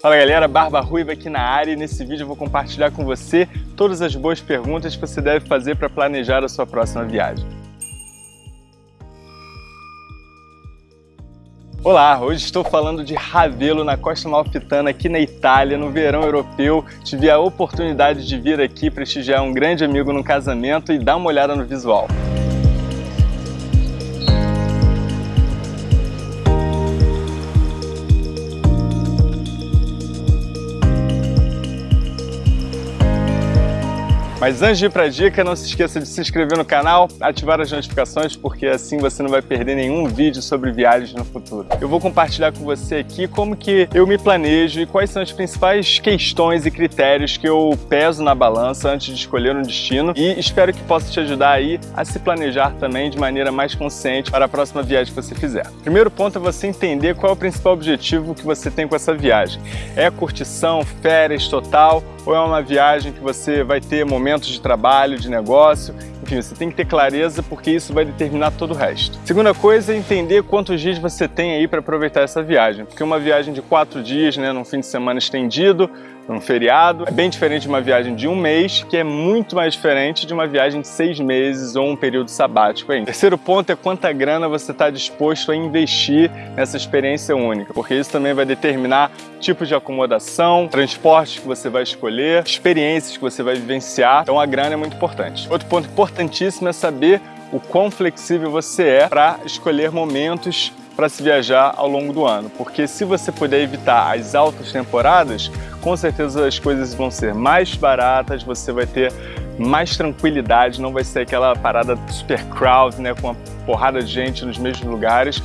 Fala galera, Barba Ruiva aqui na área e nesse vídeo eu vou compartilhar com você todas as boas perguntas que você deve fazer para planejar a sua próxima viagem. Olá, hoje estou falando de Ravelo, na Costa Malfitana, aqui na Itália, no verão europeu. Tive a oportunidade de vir aqui prestigiar um grande amigo no casamento e dar uma olhada no visual. Mas antes de ir para a dica, não se esqueça de se inscrever no canal, ativar as notificações, porque assim você não vai perder nenhum vídeo sobre viagens no futuro. Eu vou compartilhar com você aqui como que eu me planejo e quais são as principais questões e critérios que eu peso na balança antes de escolher um destino e espero que possa te ajudar aí a se planejar também de maneira mais consciente para a próxima viagem que você fizer. Primeiro ponto é você entender qual é o principal objetivo que você tem com essa viagem. É curtição, férias total ou é uma viagem que você vai ter momentos de trabalho, de negócio, enfim, você tem que ter clareza porque isso vai determinar todo o resto. Segunda coisa é entender quantos dias você tem aí para aproveitar essa viagem, porque uma viagem de quatro dias, né, num fim de semana estendido, um feriado. É bem diferente de uma viagem de um mês, que é muito mais diferente de uma viagem de seis meses ou um período sabático. Terceiro ponto é quanta grana você está disposto a investir nessa experiência única, porque isso também vai determinar tipos de acomodação, transportes que você vai escolher, experiências que você vai vivenciar. Então a grana é muito importante. Outro ponto importantíssimo é saber o quão flexível você é para escolher momentos para se viajar ao longo do ano, porque se você puder evitar as altas temporadas, com certeza as coisas vão ser mais baratas, você vai ter mais tranquilidade, não vai ser aquela parada super crowd, né, com uma porrada de gente nos mesmos lugares.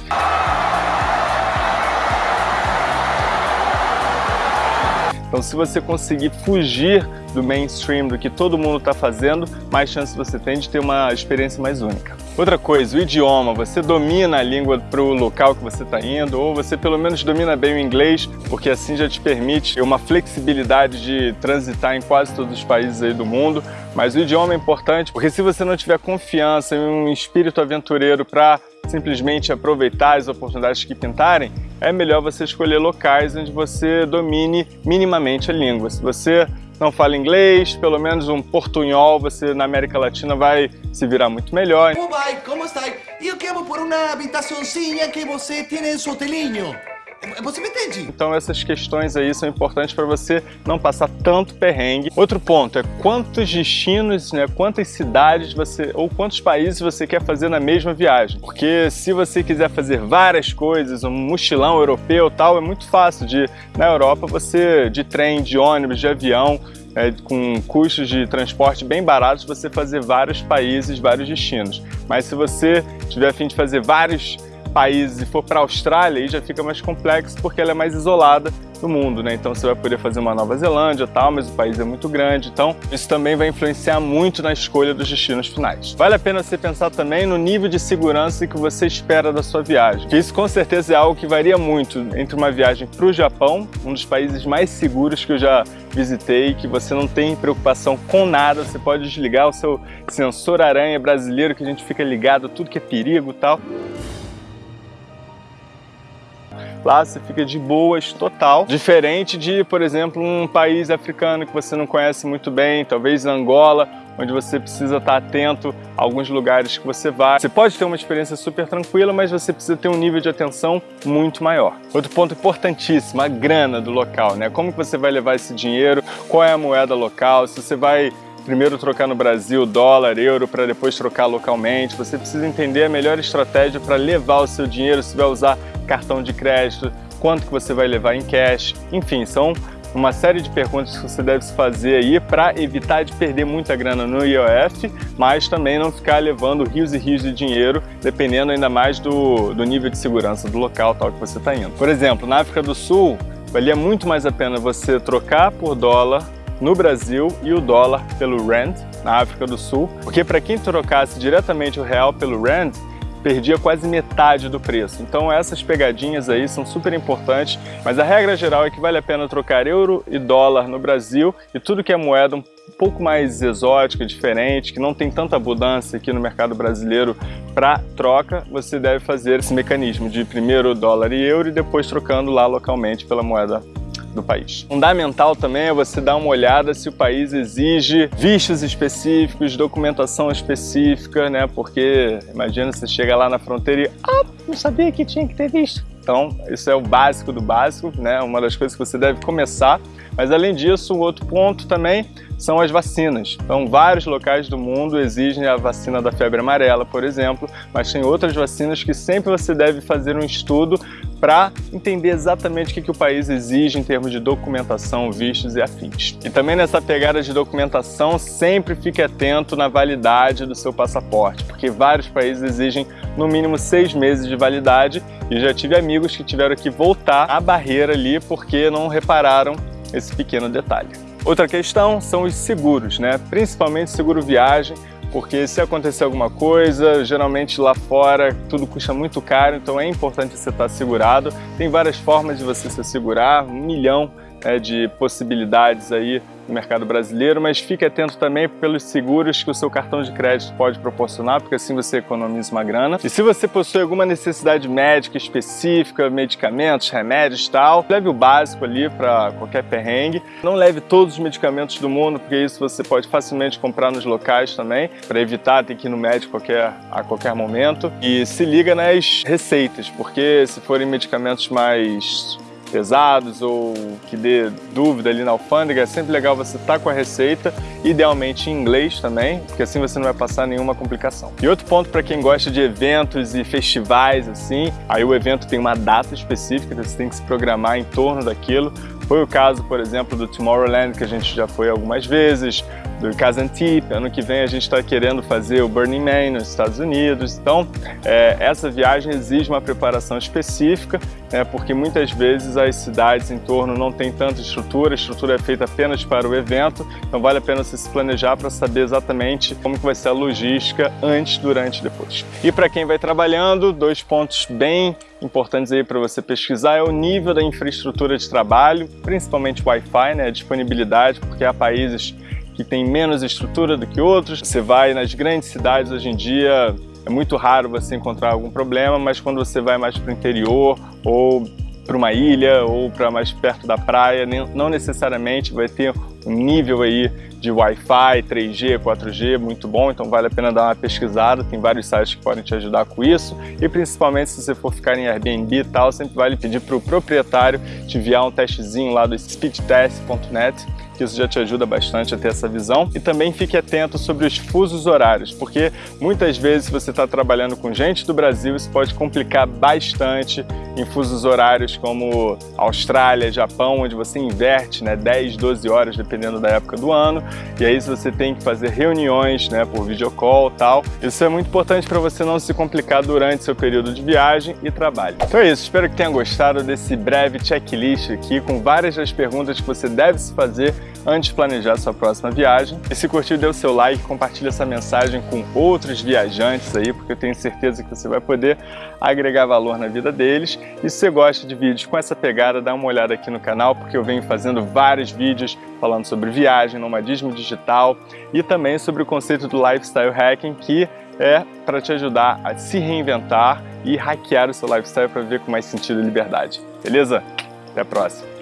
Então se você conseguir fugir do mainstream, do que todo mundo está fazendo, mais chance você tem de ter uma experiência mais única. Outra coisa, o idioma, você domina a língua para o local que você está indo, ou você pelo menos domina bem o inglês, porque assim já te permite uma flexibilidade de transitar em quase todos os países aí do mundo, mas o idioma é importante, porque se você não tiver confiança e um espírito aventureiro para simplesmente aproveitar as oportunidades que pintarem, é melhor você escolher locais onde você domine minimamente a língua. Se você não fala inglês, pelo menos um portunhol, você na América Latina vai se virar muito melhor. Como vai? Como está? Eu quero por uma habitaçãozinha que você tem em seu. Você me entende? Então essas questões aí são importantes para você não passar tanto perrengue. Outro ponto é quantos destinos, né, quantas cidades você ou quantos países você quer fazer na mesma viagem. Porque se você quiser fazer várias coisas, um mochilão europeu tal, é muito fácil de na Europa você de trem, de ônibus, de avião, é, com custos de transporte bem baratos, você fazer vários países, vários destinos. Mas se você tiver a fim de fazer vários países e for para a Austrália, aí já fica mais complexo porque ela é mais isolada do mundo, né? Então você vai poder fazer uma Nova Zelândia e tal, mas o país é muito grande, então isso também vai influenciar muito na escolha dos destinos finais. Vale a pena você pensar também no nível de segurança que você espera da sua viagem, isso com certeza é algo que varia muito entre uma viagem para o Japão, um dos países mais seguros que eu já visitei, que você não tem preocupação com nada, você pode desligar o seu sensor aranha brasileiro, que a gente fica ligado a tudo que é perigo e tal, Lá você fica de boas total, diferente de, por exemplo, um país africano que você não conhece muito bem, talvez Angola, onde você precisa estar atento a alguns lugares que você vai. Você pode ter uma experiência super tranquila, mas você precisa ter um nível de atenção muito maior. Outro ponto importantíssimo, a grana do local, né? Como que você vai levar esse dinheiro, qual é a moeda local, se você vai primeiro trocar no Brasil dólar, euro, para depois trocar localmente. Você precisa entender a melhor estratégia para levar o seu dinheiro, se vai usar cartão de crédito, quanto que você vai levar em cash, enfim, são uma série de perguntas que você deve fazer aí para evitar de perder muita grana no IOF, mas também não ficar levando rios e rios de dinheiro, dependendo ainda mais do, do nível de segurança do local tal que você está indo. Por exemplo, na África do Sul, valia muito mais a pena você trocar por dólar no Brasil e o dólar pelo Rand, na África do Sul, porque para quem trocasse diretamente o real pelo Rand, perdia quase metade do preço. Então essas pegadinhas aí são super importantes, mas a regra geral é que vale a pena trocar euro e dólar no Brasil e tudo que é moeda um pouco mais exótica, diferente, que não tem tanta abundância aqui no mercado brasileiro para troca, você deve fazer esse mecanismo de primeiro dólar e euro e depois trocando lá localmente pela moeda do país. Fundamental também é você dar uma olhada se o país exige vistos específicos, documentação específica, né? Porque imagina você chega lá na fronteira e ah, não sabia que tinha que ter visto. Então, isso é o básico do básico, né? Uma das coisas que você deve começar. Mas além disso, um outro ponto também são as vacinas. Então, vários locais do mundo exigem a vacina da febre amarela, por exemplo, mas tem outras vacinas que sempre você deve fazer um estudo para entender exatamente o que, que o país exige em termos de documentação, vistos e afins. E também nessa pegada de documentação, sempre fique atento na validade do seu passaporte, porque vários países exigem no mínimo seis meses de validade e já tive amigos que tiveram que voltar a barreira ali porque não repararam esse pequeno detalhe. Outra questão são os seguros, né? principalmente seguro viagem, porque se acontecer alguma coisa, geralmente lá fora tudo custa muito caro, então é importante você estar segurado. Tem várias formas de você se segurar, um milhão né, de possibilidades aí no mercado brasileiro, mas fique atento também pelos seguros que o seu cartão de crédito pode proporcionar, porque assim você economiza uma grana. E se você possui alguma necessidade médica específica, medicamentos, remédios e tal, leve o básico ali para qualquer perrengue. Não leve todos os medicamentos do mundo, porque isso você pode facilmente comprar nos locais também, para evitar ter que ir no médico qualquer, a qualquer momento. E se liga nas receitas, porque se forem medicamentos mais pesados ou que dê dúvida ali na alfândega, é sempre legal você estar tá com a receita, idealmente em inglês também, porque assim você não vai passar nenhuma complicação. E outro ponto para quem gosta de eventos e festivais assim, aí o evento tem uma data específica, então você tem que se programar em torno daquilo. Foi o caso, por exemplo, do Tomorrowland, que a gente já foi algumas vezes, do Kazantip, ano que vem a gente está querendo fazer o Burning Man nos Estados Unidos, então é, essa viagem exige uma preparação específica, né, porque muitas vezes as cidades em torno não têm tanta estrutura, a estrutura é feita apenas para o evento, então vale a pena você se planejar para saber exatamente como que vai ser a logística antes, durante e depois. E para quem vai trabalhando, dois pontos bem importantes aí para você pesquisar é o nível da infraestrutura de trabalho, principalmente Wi-Fi, né, a disponibilidade, porque há países que tem menos estrutura do que outros. Você vai nas grandes cidades hoje em dia, é muito raro você encontrar algum problema, mas quando você vai mais para o interior ou para uma ilha ou para mais perto da praia, não necessariamente vai ter um nível aí de Wi-Fi, 3G, 4G muito bom, então vale a pena dar uma pesquisada, tem vários sites que podem te ajudar com isso. E principalmente se você for ficar em Airbnb e tal, sempre vale pedir para o proprietário te enviar um testezinho lá do speedtest.net que isso já te ajuda bastante a ter essa visão. E também fique atento sobre os fusos horários, porque muitas vezes se você está trabalhando com gente do Brasil, isso pode complicar bastante em fusos horários como Austrália, Japão, onde você inverte né, 10, 12 horas, dependendo da época do ano, e aí você tem que fazer reuniões né, por videocall e tal. Isso é muito importante para você não se complicar durante seu período de viagem e trabalho. Então é isso, espero que tenha gostado desse breve checklist aqui com várias das perguntas que você deve se fazer antes de planejar sua próxima viagem. E se curtiu, dê o seu like, compartilhe essa mensagem com outros viajantes aí, porque eu tenho certeza que você vai poder agregar valor na vida deles. E se você gosta de vídeos com essa pegada, dá uma olhada aqui no canal, porque eu venho fazendo vários vídeos falando sobre viagem, nomadismo digital e também sobre o conceito do lifestyle hacking, que é para te ajudar a se reinventar e hackear o seu lifestyle para viver com mais sentido e liberdade. Beleza? Até a próxima!